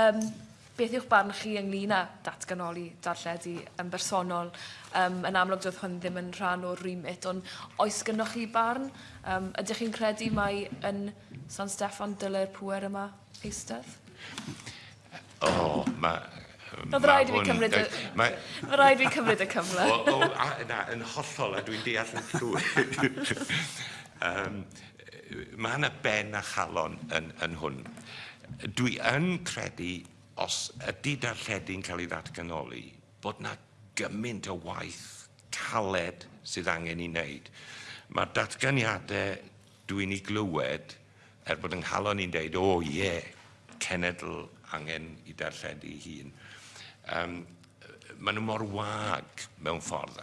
Um, beth yw'ch barn chi ynglyn â datganoli darlledu yn bersonol? Um, yn amlwg doedd hwn ddim yn rhan o'r remit, ond oes gynnwch chi barn? Um, ydych chi'n credu mai yn San Steffan dylai'r pwer yma eistedd? O, oh, mae... Oedd rhaid i fi cymryd y... Roedd rhaid i fi cymryd y cyfle. o, o, a, na, yn hollol, a dwi'n deall yn llwyr. um, mae yna ben a chalon yn, yn hwn dwi yn credu os ydy darlledu'n cael ei ddatganoli, bod na gymaint o waith caled sydd angen i wneud. Mae'r datganiadau dwi'n ei glywed er bod yng Nghalon ni'n deud, o oh, ie, yeah, cenedl angen i darlledu hun. Um, maen nhw mor wag mewn ffordd